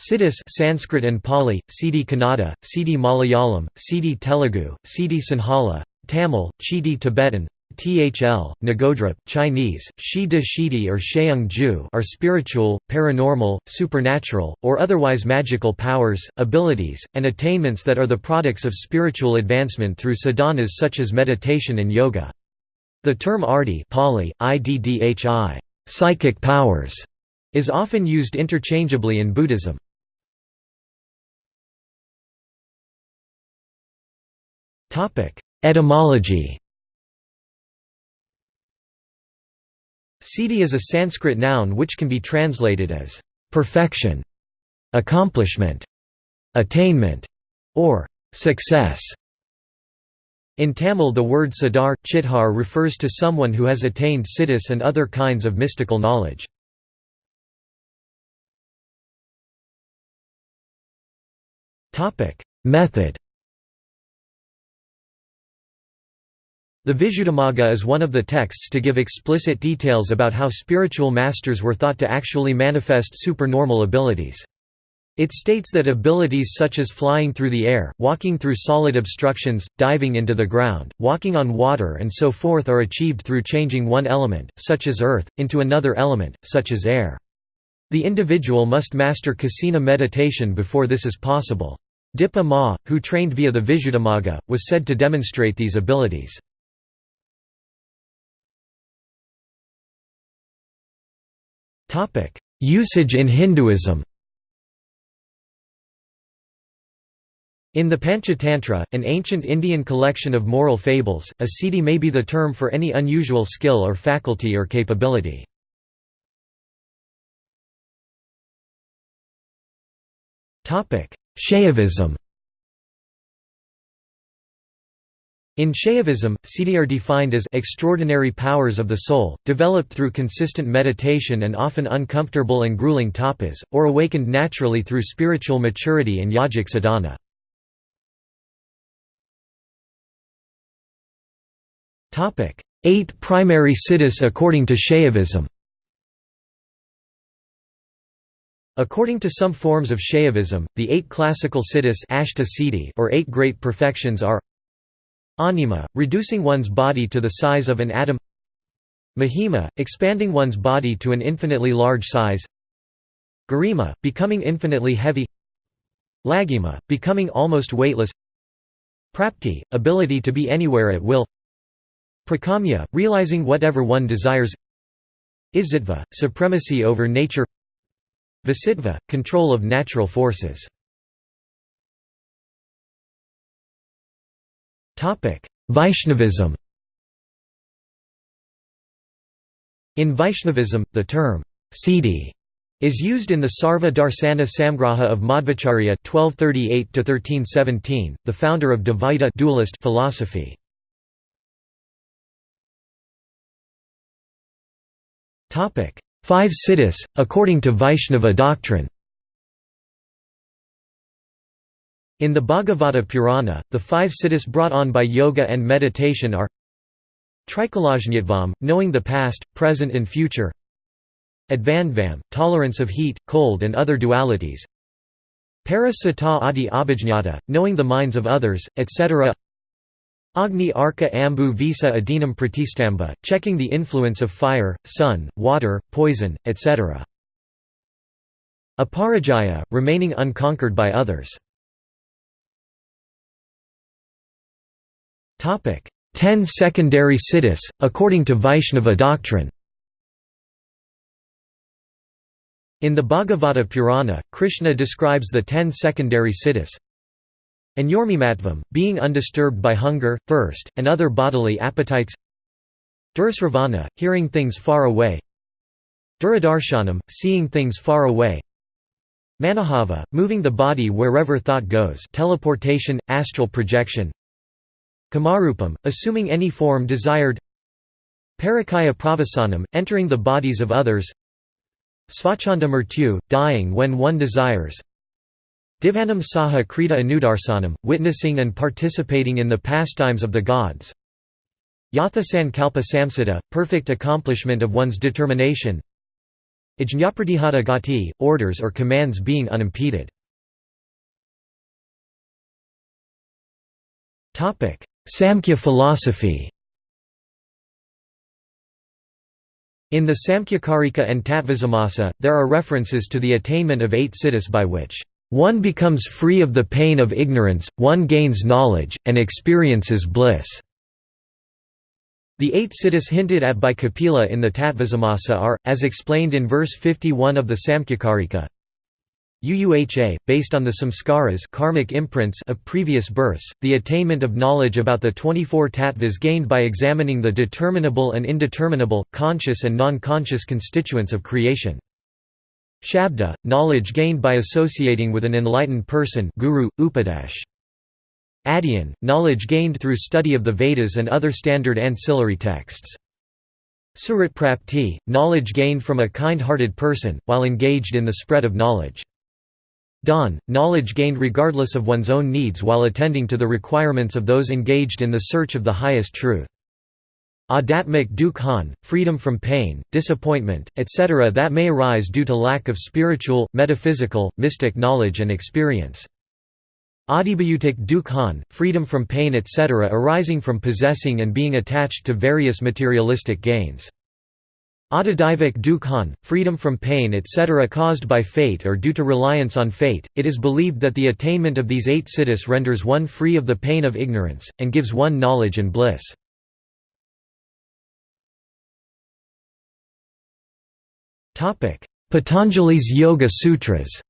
Siddhis Sanskrit and Pali, Siddhi Kannada, Siddhi Malayalam, Siddhi Telugu, Siddhi Sinhala, Tamil, Chidi Tibetan, Thl, Nagodrup, Chinese, Shi De Shidi or Sheung Ju are spiritual, paranormal, supernatural, or otherwise magical powers, abilities, and attainments that are the products of spiritual advancement through sadhanas such as meditation and yoga. The term arti Pali, iddhi, psychic powers, is often used interchangeably in Buddhism. Etymology Siddhi is a Sanskrit noun which can be translated as perfection, accomplishment, attainment, or success. In Tamil the word siddhar, chithar refers to someone who has attained siddhis and other kinds of mystical knowledge. Method The Visuddhimagga is one of the texts to give explicit details about how spiritual masters were thought to actually manifest supernormal abilities. It states that abilities such as flying through the air, walking through solid obstructions, diving into the ground, walking on water and so forth are achieved through changing one element, such as earth, into another element, such as air. The individual must master kasina meditation before this is possible. Dipa Ma, who trained via the Visuddhimagga, was said to demonstrate these abilities. Usage in Hinduism. In the Panchatantra, an ancient Indian collection of moral fables, a siddhi may be the term for any unusual skill or faculty or capability. Shaivism In Shaivism, siddhi are defined as extraordinary powers of the soul, developed through consistent meditation and often uncomfortable and grueling tapas, or awakened naturally through spiritual maturity and yogic sadhana. Eight primary siddhis according to Shaivism According to some forms of Shaivism, the eight classical siddhis or eight great perfections are Anima, reducing one's body to the size of an atom. Mahima, expanding one's body to an infinitely large size. Garima, becoming infinitely heavy. Laghima, becoming almost weightless. Prapti, ability to be anywhere at will. Prakamya, realizing whatever one desires. Isitva, supremacy over nature. Vasitva, control of natural forces Vaishnavism In Vaishnavism, the term siddhi is used in the Sarva Darsana Samgraha of Madhvacharya (1238–1317), the founder of Dvaita dualist philosophy. Topic: Five siddhis, according to Vaishnava doctrine. In the Bhagavata Purana, the five siddhis brought on by yoga and meditation are Trikalajñatvam, knowing the past, present and future Advandvam, tolerance of heat, cold and other dualities Parasata adi abhijñata, knowing the minds of others, etc. Agni Arka Ambu Visa Adinam Pratistamba, checking the influence of fire, sun, water, poison, etc. Aparajaya, remaining unconquered by others. Topic: Ten secondary siddhis, according to Vaishnava doctrine. In the Bhagavata Purana, Krishna describes the ten secondary siddhis. Anyormimatvam, being undisturbed by hunger, thirst, and other bodily appetites. Durasravana, hearing things far away. Duradarshanam, seeing things far away. Manahava, moving the body wherever thought goes teleportation, astral projection Kamarupam, assuming any form desired. Parakaya pravasanam, entering the bodies of others. Svachanda murtyu, dying when one desires. Divanam saha krita anudarsanam, witnessing and participating in the pastimes of the gods. Yathasankalpa samsita, perfect accomplishment of one's determination. Ajñapratihata gati, orders or commands being unimpeded. Samkhya philosophy In the Samkhyakarika and Tattvasamasa, there are references to the attainment of eight siddhis by which one becomes free of the pain of ignorance, one gains knowledge, and experiences bliss. The eight siddhis hinted at by Kapila in the Tattvasamasa are, as explained in verse 51 of the Samkhyakarika, UUHA, based on the samskaras karmic imprints of previous births, the attainment of knowledge about the 24 tattvas gained by examining the determinable and indeterminable, conscious and non-conscious constituents of creation. Shabda, knowledge gained by associating with an enlightened person guru, upadesh. Adyan, knowledge gained through study of the Vedas and other standard ancillary texts. Suratprapti, knowledge gained from a kind-hearted person, while engaged in the spread of knowledge. Dhan, knowledge gained regardless of one's own needs while attending to the requirements of those engaged in the search of the highest truth. Adatmic dukhan, freedom from pain, disappointment, etc. that may arise due to lack of spiritual, metaphysical, mystic knowledge and experience. Adibhautik dukhan, freedom from pain etc. arising from possessing and being attached to various materialistic gains. Adadivik dukhan, freedom from pain etc. caused by fate or due to reliance on fate. It is believed that the attainment of these eight siddhis renders one free of the pain of ignorance, and gives one knowledge and bliss. Patanjali's Yoga Sutras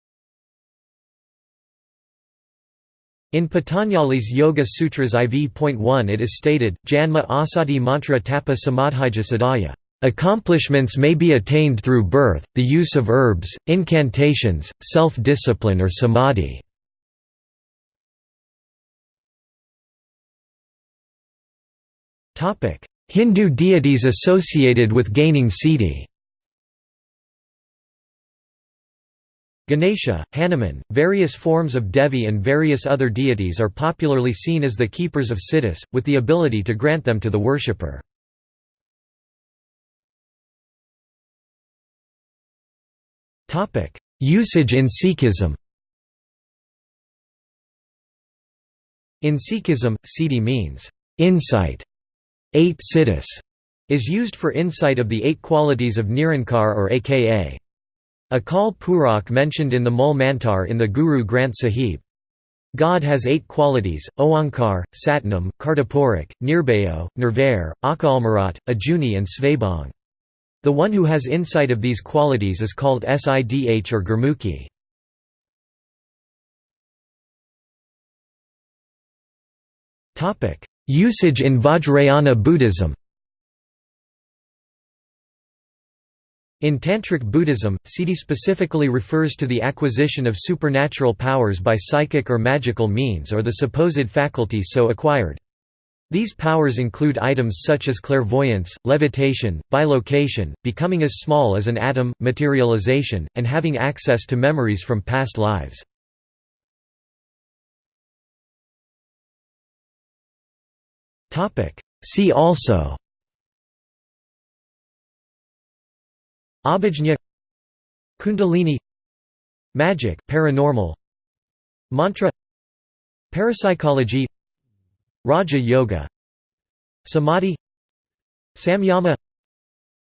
In Patanjali's Yoga Sutras IV.1 it is stated, Janma asadi mantra tapa samadhija sadhya. Accomplishments may be attained through birth, the use of herbs, incantations, self-discipline or samadhi. Hindu deities associated with gaining siddhi Ganesha, Hanuman, various forms of Devi and various other deities are popularly seen as the keepers of siddhis, with the ability to grant them to the worshipper. Usage in Sikhism In Sikhism, siddhi means, insight. Eight siddhis is used for insight of the eight qualities of Nirankar or aka Akal Purakh mentioned in the Mool Mantar in the Guru Granth Sahib. God has eight qualities, Oankar, Satnam, Kartapurakh, Nirbhayo, Nirvair, Akalmarat, Ajuni and Svabhang. The one who has insight of these qualities is called Sidh or Gurmukhi. Usage in Vajrayana Buddhism In Tantric Buddhism, siddhi specifically refers to the acquisition of supernatural powers by psychic or magical means or the supposed faculty so acquired. These powers include items such as clairvoyance, levitation, bilocation, becoming as small as an atom, materialization, and having access to memories from past lives. See also Abhijna Kundalini Magic, paranormal Mantra Parapsychology Raja Yoga Samadhi Samyama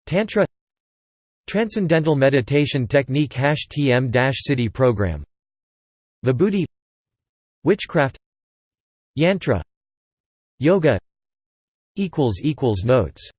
Tantra Transcendental Meditation Technique TM-Sidhi Program Vibhuti Witchcraft Yantra Yoga Notes